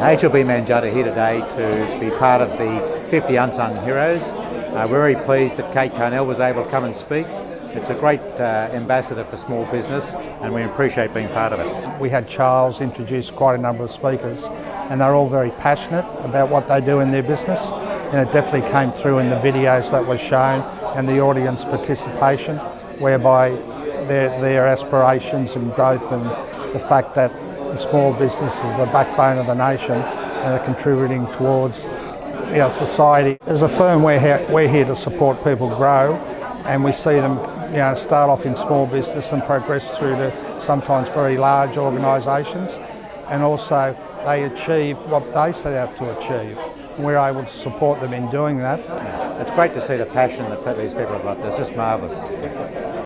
HLB Mann Judd here today to be part of the 50 Unsung Heroes. Uh, we're very pleased that Kate Carnell was able to come and speak. It's a great uh, ambassador for small business and we appreciate being part of it. We had Charles introduce quite a number of speakers and they're all very passionate about what they do in their business and it definitely came through in the videos that were shown and the audience participation whereby their, their aspirations and growth and the fact that the small business is the backbone of the nation and are contributing towards our society. As a firm, we're here, we're here to support people grow and we see them you know, start off in small business and progress through to sometimes very large organisations and also they achieve what they set out to achieve. And we're able to support them in doing that. It's great to see the passion that these people have got. It's just marvellous.